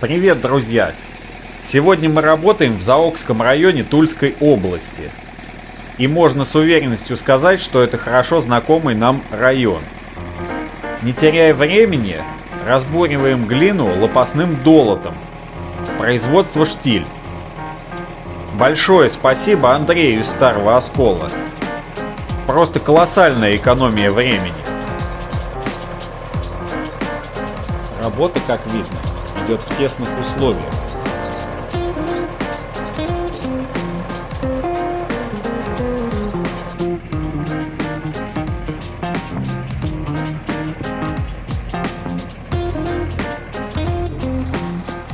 Привет, друзья! Сегодня мы работаем в Заокском районе Тульской области. И можно с уверенностью сказать, что это хорошо знакомый нам район. Не теряя времени, разбуриваем глину лопастным долотом. Производство «Штиль». Большое спасибо Андрею из Старого Оскола. Просто колоссальная экономия времени. Работа, как видно, идет в тесных условиях.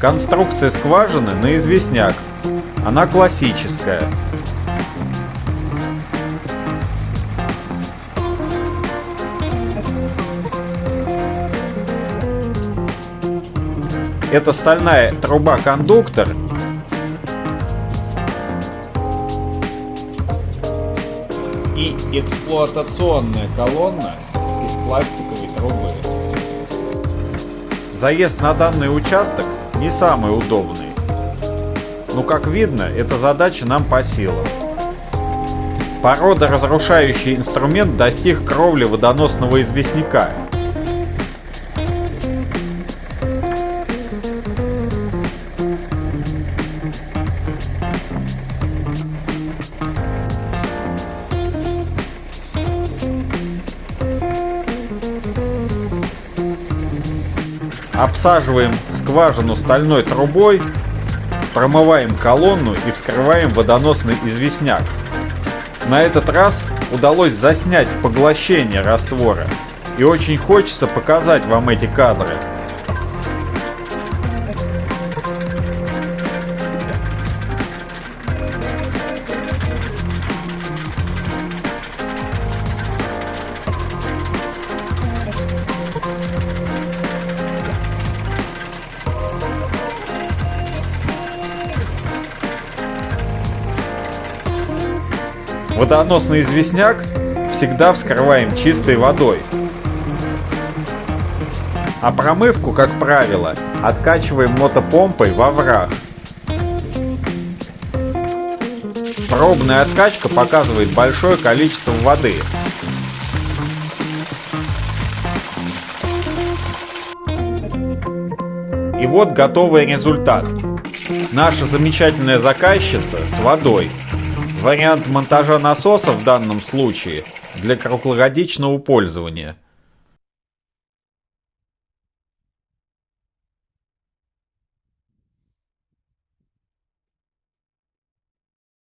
Конструкция скважины на известняк. Она классическая. Это стальная труба-кондуктор. И эксплуатационная колонна из пластиковой трубы. Заезд на данный участок не самый удобный. Но как видно, эта задача нам по силам. Порода разрушающий инструмент достиг кровли водоносного известняка. Обсаживаем скважину стальной трубой, промываем колонну и вскрываем водоносный известняк. На этот раз удалось заснять поглощение раствора. И очень хочется показать вам эти кадры. Водоносный известняк всегда вскрываем чистой водой. А промывку, как правило, откачиваем мотопомпой во враг. Пробная откачка показывает большое количество воды. И вот готовый результат. Наша замечательная заказчица с водой Вариант монтажа насоса в данном случае для круглогодичного пользования –